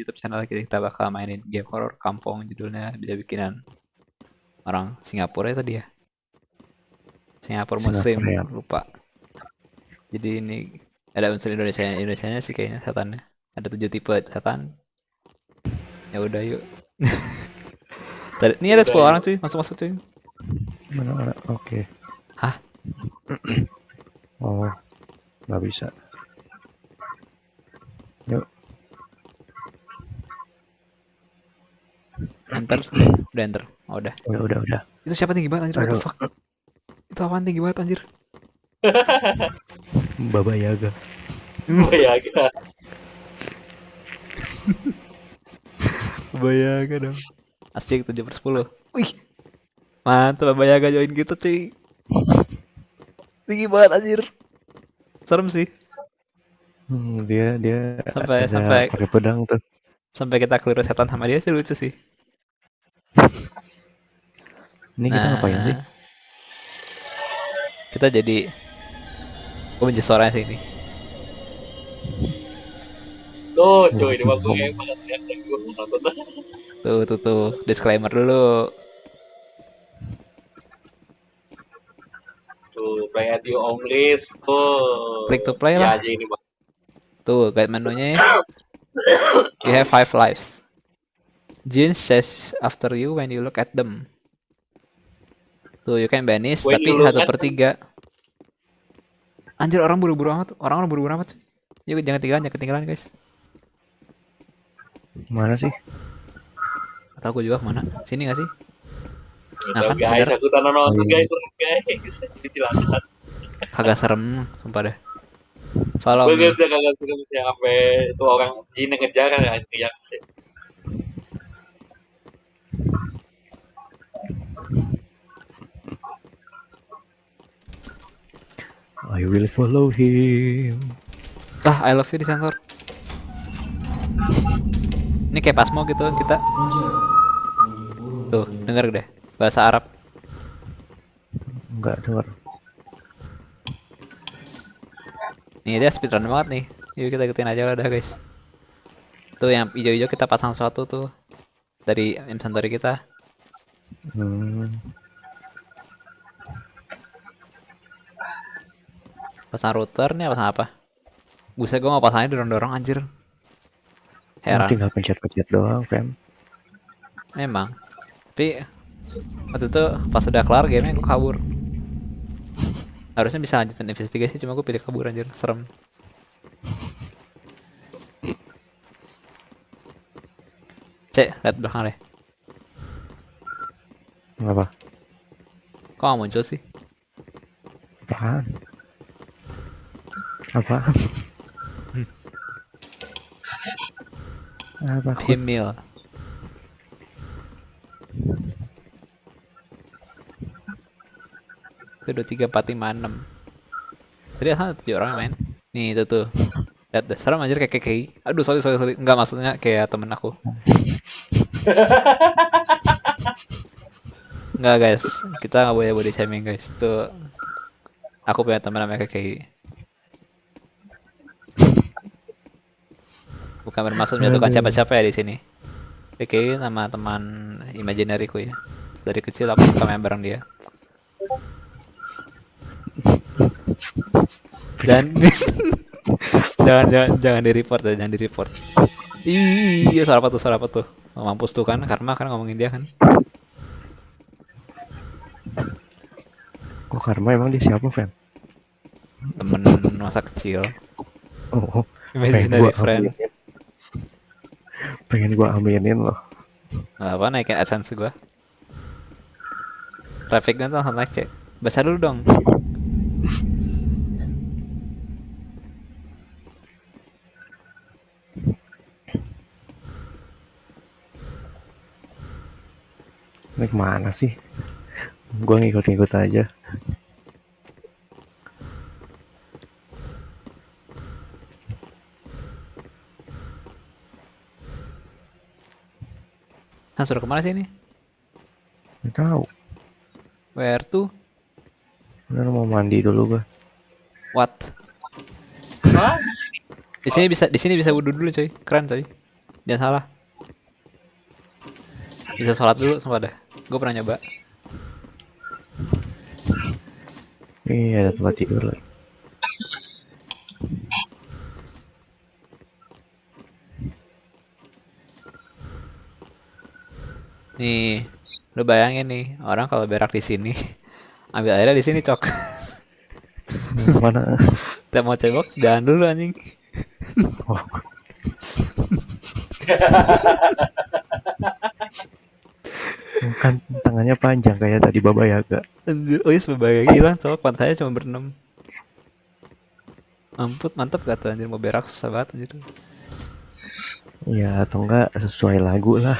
YouTube channel kita, kita bakal mainin game horror kampung judulnya bisa bikinan orang Singapura itu dia. Singapura Muslim Singapura, ya. lupa. Jadi ini ada unsur Indonesia Indonesia sih kayaknya setannya. Ada tujuh tipe setan. Ya udah yuk. Tadi, ini ada 10 Udah, orang cuy, masuk-masuk cuy. Mana mana? Oke. Hah? oh, nggak bisa. Enter. Udah enter. Oh, udah. udah udah udah. Itu siapa tinggi banget anjir? What the fuck? Itu apaan tinggi banget anjir? Baba Yaga. Oh ya, agak. Bayaga dong. Asik 7 per 10. Wih. Mantap Bayaga join kita cuy. Tinggi banget anjir. Serem sih. Hmm, dia dia Sampai- sampai- pakai pedang tuh. Sampai kita keliru setan sama dia sih lucu sih. Ini kita ngapain sih? Nah. Kita jadi Gue benci suaranya sih ini. Tuh, cuy, ini ya. Mau nonton. Tuh tuh tuh disclaimer dulu. Tuh, play at your own risk. Tuh. Klik to play Ya lah. aja ini. Tuh guide menunya ya. You have five lives. Jin says after you when you look at them. Tuh you can banish When tapi satu at per tiga. Anjir orang buru-buru amat. Orang orang buru-buru amat. Yuk jangan ketinggalan, jangan ketinggalan guys. Mana sih? Atau aku juga mana? Sini gak sih? Nah, kan, guys, bener. aku tanah nonton Oh, iya. guys, guys. Jadi silakan. Kagak serem, sumpah deh. Follow Gue me. gak bisa kagak suka bisa sampai itu orang jin yang ngejar kan teriak sih. I will follow him. Lah, I love you disensor. Ini kayak pasmo gitu kita. Tuh, denger deh. Bahasa Arab. Enggak dengar. Nih dia speedrun banget nih. Yuk kita ikutin aja lah dah guys. Tuh yang hijau-hijau kita pasang sesuatu tuh dari inventory kita. Hmm, Pasang router nih pasang apa? Buset gua mau pasangnya dorong-dorong anjir. Heran. tinggal pencet-pencet doang, fam. Memang. Tapi waktu itu pas udah kelar gamenya gue kabur. Harusnya bisa lanjutin investigasi cuma gue pilih kabur anjir, serem. Cek, lihat belakang deh. Apa? Kok gak muncul sih? Apaan? Apa? aku- Himil. Itu dua tiga empat lima enam. Tadi asal tujuh orang main. Nih itu tuh. Lihat deh, serem anjir kayak keki. Aduh sorry sorry sorry. Enggak maksudnya kayak temen aku. Enggak guys, kita nggak boleh body shaming guys. Itu aku punya teman namanya keki. Bukan bermaksud menjatuhkan siapa-siapa ya di sini. KKI nama teman imaginariku ya. Dari kecil aku suka main bareng dia. Dan jangan jangan jangan di report ya, jangan di report. Iya, suara apa tuh? Suara apa tuh? Oh, mampus tuh kan, karma kan ngomongin dia kan. Kok karma emang dia siapa, fam? Temen masa kecil. Oh, pengen Imaginary friend. Pengen gua aminin loh. Apa naikin AdSense gua. Trafficnya tuh langsung naik cek. Baca dulu dong. Ini ke mana sih? Gua ngikut-ngikut aja. Nah, suruh ke mana sih ini? Nggak tahu. Where to? Bener mau mandi dulu gua. What? Hah? Di sini bisa di sini bisa wudhu dulu coy. Keren coy. Jangan salah. Bisa sholat dulu sumpah dah. Gue pernah nyoba. Iya ada tempat tidur lagi. Nih, lu bayangin nih, orang kalau berak di sini, ambil airnya di sini cok. Mana? Kita mau cebok, jangan dulu anjing. Oh, kan tangannya panjang kayak tadi Baba Yaga. Anjir, oh iya sebagai hilang cok, pantainya cuma berenam. Amput, mantep gak tuh anjir mau berak susah banget anjir. Ya atau enggak sesuai lagu lah.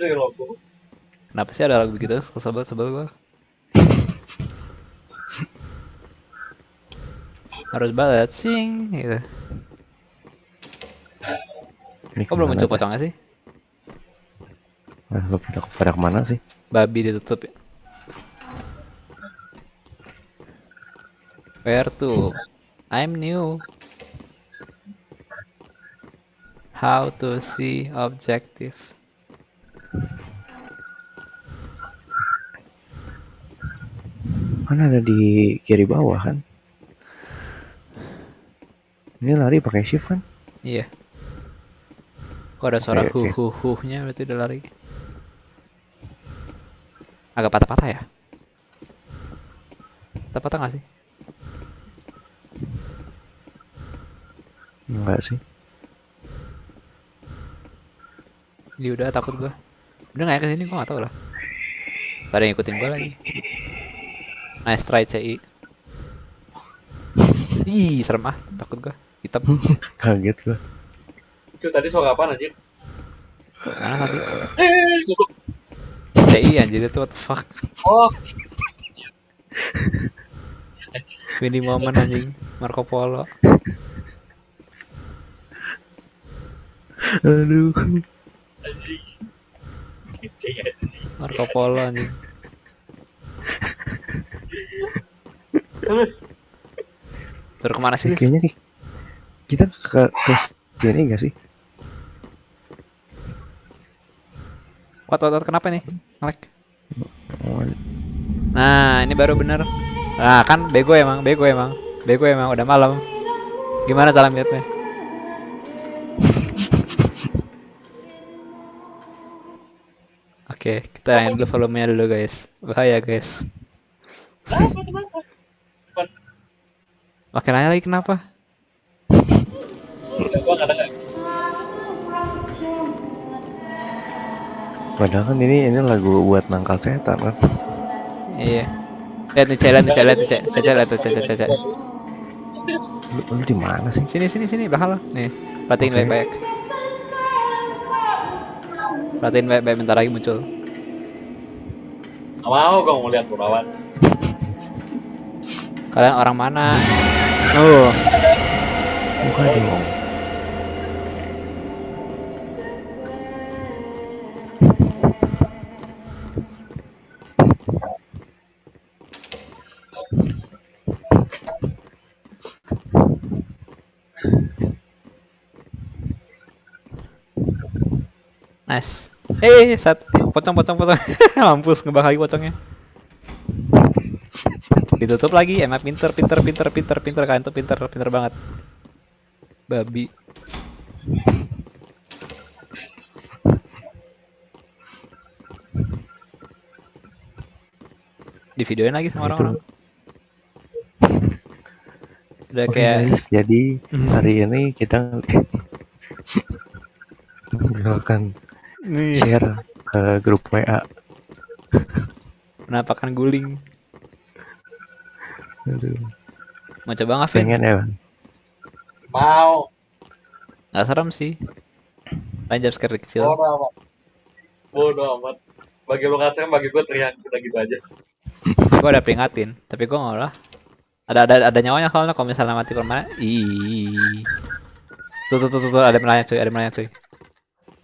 Sih logo. Kenapa sih ada lagu begitu? Kesel banget sebel gua. Harus banget sing gitu. Ini Kok belum muncul pocongnya sih? Nah, lu pada, pada ke mana sih? Babi ditutup ya. Where to? I'm new. How to see objective. Kan ada di kiri bawah kan? Ini lari pakai shift kan? Iya. Kok ada suara Oke, hu hu hu nya berarti udah lari. Agak patah-patah ya? Patah-patah gak sih? Enggak sih. Dia udah takut gua. Udah gak ya ke sini gua gak tau lah. Pada ngikutin gua lagi. Nice try CI. Ih, serem ah, takut gua. Hitam. Kaget gua. Itu tadi suara apa anjir? Mana tadi? Eh, goblok. CI anjir itu what the fuck. Oh. Winnie moment anjing. Marco Polo. Aduh. Marco Polo anjing. Terus ke mana sih? Kayaknya ki- kita ke ke sini enggak sih? Wat, wat, wat, kenapa nih? Ngelek. Oh, Nah, ini baru bener. Nah, kan bego emang, bego emang. Bego emang, udah malam. Gimana cara mute-nya? Oke, kita yang dulu volumenya dulu guys. Bahaya guys. Makin nanya lagi kenapa? Padahal kan ini ini lagu buat nangkal setan kan. Iya. Lihat nih, Cek, lihat nih, Cek, lihat nih, Cek. Cek, Cek, lihat tuh, Cek, Cek, Cek, Cek. Lu, lu di mana sih? Sini, sini, sini, belakang lo. Nih, perhatiin baik-baik. Perhatiin baik-baik, bentar lagi muncul. Nggak mau mau lihat Burawan. Kalian orang mana? Oh, Bukan dong. nice. Eh, sat, pocong, pocong, pocong. Mampus ngebak lagi pocongnya. Ditutup lagi, emang pinter, pinter, pinter, pinter, pinter kalian tuh pinter, pinter banget. Babi. Di videoin lagi sama orang-orang. Udah Oke kayak guys, jadi hari ini kita akan share ke grup WA. penampakan guling. Aduh, Mau coba nggak, Vin? pengen ya. Mau. Nggak serem sih. Lain jumpscare kecil. Bodoh amat. Bodoh amat. Bagi lu kasar, bagi gua teriak udah gitu aja. gue udah peringatin tapi gue nggak lah ada ada ada nyawanya soalnya kalau misalnya mati permanen ih tuh tuh tuh tuh, tuh ada melayang cuy ada melayang cuy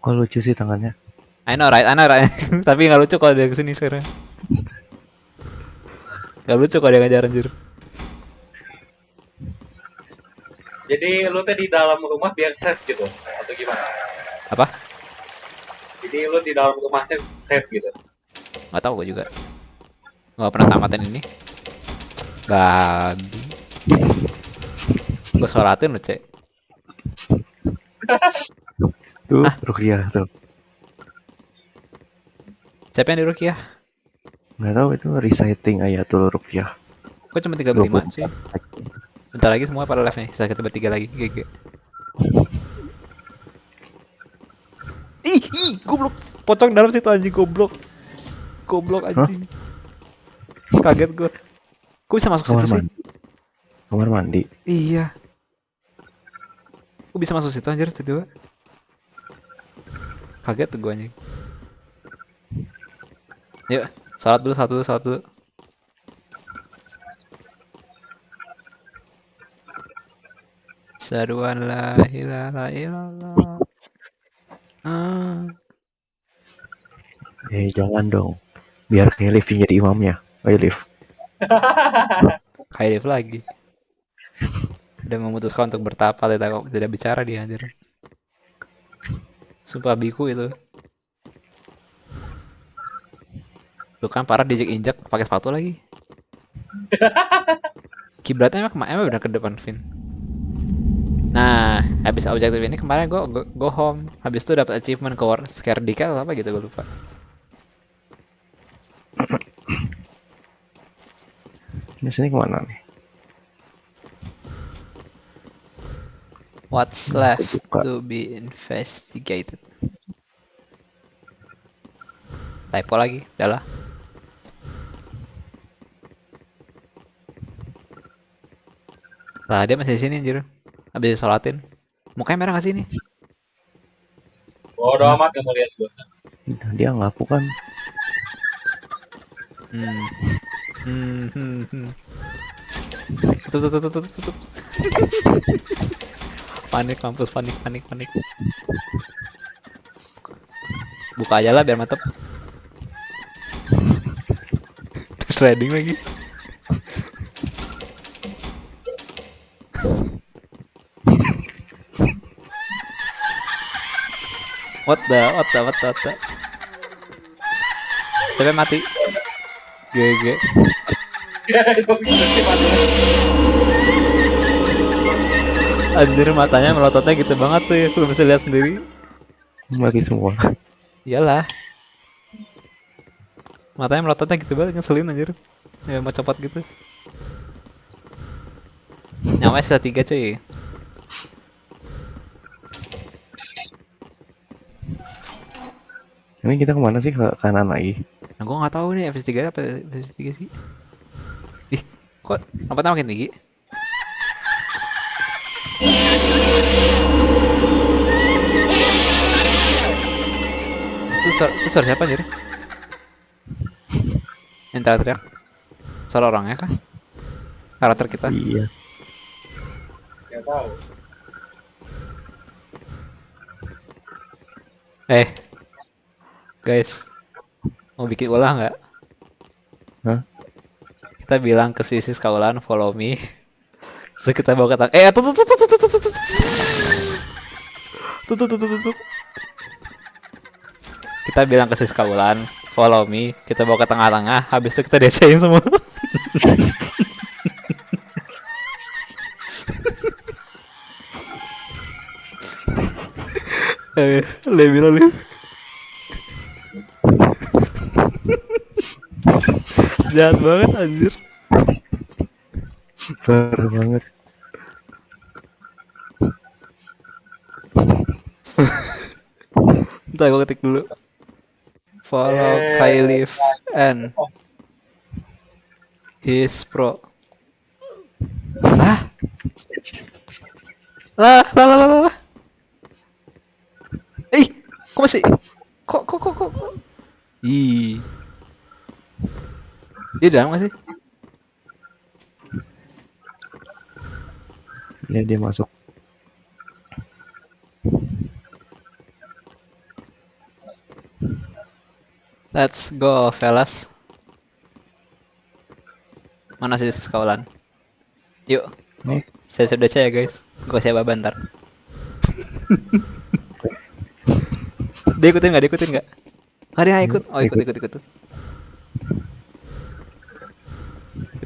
Kok lucu sih tangannya? I know right I know right tapi nggak lucu kalau dia ke sini sekarang nggak lucu kalau dia ngajar anjir Jadi lu tuh di dalam rumah biar safe gitu atau gimana? Apa? Jadi lu di dalam rumahnya safe gitu. Nggak tahu gue juga. Nggak pernah tamatin ini. Babi. Gue sholatin lu, Cek. Tuh, Rukiah tuh. Siapa yang di Rukiah? Nggak tahu itu reciting ayatul Rukiah. Kok cuma 35 sih? Bentar lagi semua pada live nih. Sisa kita bertiga lagi. GG. Ih, ih, goblok. Pocong dalam situ anjing goblok. Goblok anjing. Kaget gue. Kok bisa masuk Kamar situ sih? mandi. Kamar mandi. Iya. Kok bisa masuk situ anjir tiba Kaget tuh gue anjing. Yuk, salat dulu satu satu. Saduan la ilaha illallah. Ah. Eh, jangan dong. Biar kayak Liv jadi imamnya. Ayo Liv. Kayak Liv lagi. Udah memutuskan untuk bertapa tidak tidak bicara dia anjir. Sumpah biku itu. Tuh kan parah diinjek injek pakai sepatu lagi. Kiblatnya emang ke mana? Emang bener ke depan Vin. Nah, habis objektif ini kemarin gua go, go home. Habis itu dapat achievement ke war scare Dika atau apa gitu gue lupa. Di sini ke mana nih? What's left buka. to be investigated? Typo lagi, udah lah. Lah dia masih di sini anjir. Habis disolatin. Mukanya merah gak sih ini? Bodo amat yang mau lihat gua. Dia ngaku kan. Hmm. Hmm, hmm, hmm. Tutup, tutup, tutup, tutup. panik kampus, panik, panik, panik. Buka aja lah biar mantep. Sliding lagi. What the, what the, what the, what the. Yang mati? GG. Sih. Anjir matanya melototnya gitu banget ya, lu bisa lihat sendiri. Mati semua. Iyalah. Matanya melototnya gitu banget ngeselin anjir. Ya mau copot gitu. Nyawa sisa tiga cuy. Ini kita ke mana sih ke kanan lagi? Nah gua nggak tahu nih FS3 apa FS3 sih. Ih, kok lompatnya makin tinggi? Itu suara, itu suara siapa anjir? Yang teriak-teriak? Suara orangnya kah? Karakter kita? Iya. Nggak tahu. Eh, guys, mau bikin ulah nggak? Hah? Kita bilang ke Sisis Kaulan follow me. Terus kita bawa ke tang. Eh, tuh tuh tuh tuh tuh tuh tuh tuh tuh. Tuh tuh tuh tuh tuh tuh. Kita bilang ke Sisis Kaulan follow me. Kita bawa ke tengah-tengah. Habis itu kita desain semua. Eh, lebih lebih. Jahat banget anjir. Parah banget. Bentar gue ketik dulu. Follow Eh. Kylie and his pro. Lah. Lah, lah, lah, lah, lah. Ih, kok masih? Kok, kok, kok, kok? kok? Ih. Dia dalam gak sih? Ya dia masuk. Let's go, fellas. Mana sih sekawalan? Yuk. Nih, Saya sudah saya guys. Gue saya baba ntar. dia ikutin nggak? Dia ikutin nggak? Dia ikut. Oh ikut ikut ikut.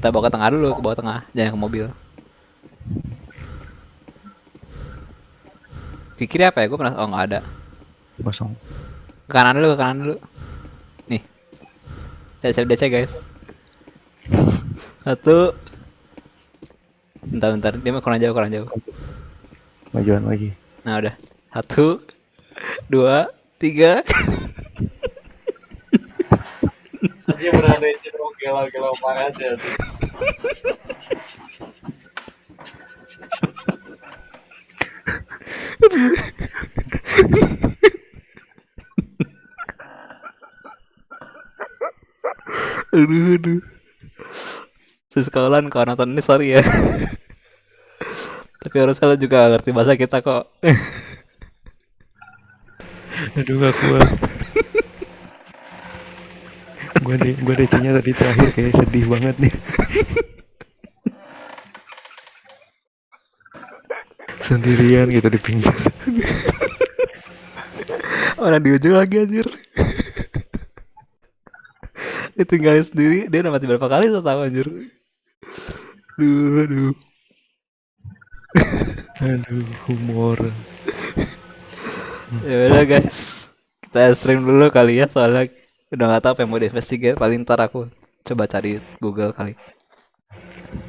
Kita bawa ke tengah dulu, ke bawah tengah, jangan ke mobil. Ke kiri apa ya? Gue pernah. Oh nggak ada. Kosong. Ke kanan dulu, ke kanan dulu. Nih. Saya saya DC guys. Satu. Bentar bentar, dia mau kurang jauh kurang jauh. Majuan lagi. Nah udah. Satu, dua, tiga. Anjing beneran DC dong gila-gila parah sih. Aduh, aduh. Terus kawan kalau nonton ini sorry ya. Tapi harusnya lo juga ngerti bahasa kita kok. Aduh gak kuat. deh, gua DC-nya tadi terakhir kayak sedih banget nih. Sendirian gitu di pinggir. Orang di ujung lagi anjir. Ditinggalin sendiri, dia udah mati berapa kali saya tahu anjir. Aduh, aduh. Aduh, humor. Ya udah guys. Kita stream dulu kali ya soalnya udah nggak tahu apa yang mau diinvestigate. Paling ntar aku coba cari Google kali.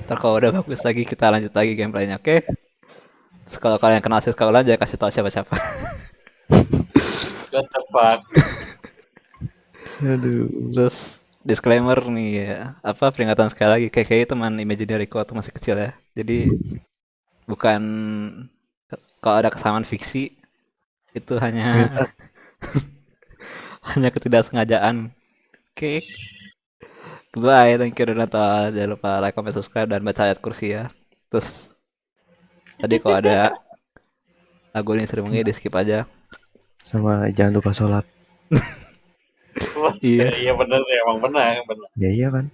Ntar kalau udah bagus lagi kita lanjut lagi gameplaynya, oke? Terus kalau kalian kenal si kalian jangan kasih tahu siapa-siapa. What the fuck? Aduh. Terus disclaimer nih ya, apa peringatan sekali lagi kayak kayak teman imaginary ku waktu masih kecil ya. Jadi bukan kalau ada kesamaan fiksi itu hanya hanya ketidaksengajaan. Oke. Goodbye, thank you udah nonton. Jangan lupa like, comment, subscribe dan baca ayat kursi ya. Terus tadi kalau ada lagu ini sering di skip aja. Sama jangan lupa sholat. Iya. Iya bener sih emang benar benar. Ya iya kan.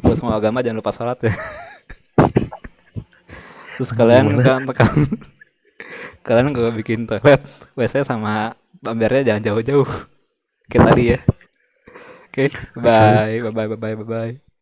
Buat semua agama jangan lupa sholat ya. Terus kalian kan kan kalian kalau bikin toilet WC sama bambernya jangan jauh-jauh. Kayak tadi ya. Oke, bye bye bye bye bye bye.